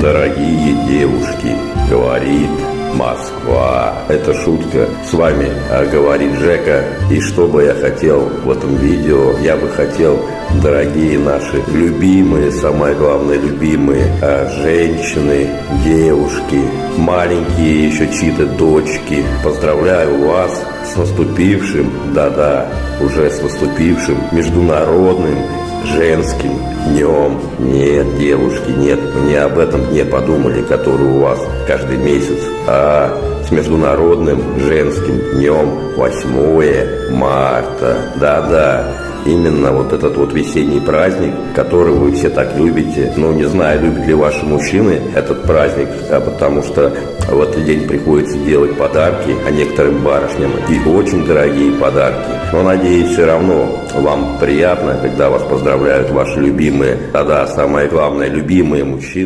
Дорогие девушки, говорит Москва. Это шутка. С вами а, говорит Жека. И что бы я хотел в этом видео? Я бы хотел, дорогие наши любимые, самое главное, любимые а, женщины, девушки, маленькие еще чьи-то дочки. Поздравляю вас с наступившим, да-да, уже с наступившим международным женским днем. Нет, девушки, нет, не об этом дне подумали, который у вас каждый месяц, а с Международным женским днем 8 марта. Да-да, именно вот этот вот весенний праздник, который вы все так любите. Ну, не знаю, любят ли ваши мужчины этот праздник, а потому что в этот день приходится делать подарки, а некоторым барышням и очень дорогие подарки. Но, надеюсь, все равно вам приятно, когда вас поздравляют ваши любимые, тогда самое главное, любимые мужчины.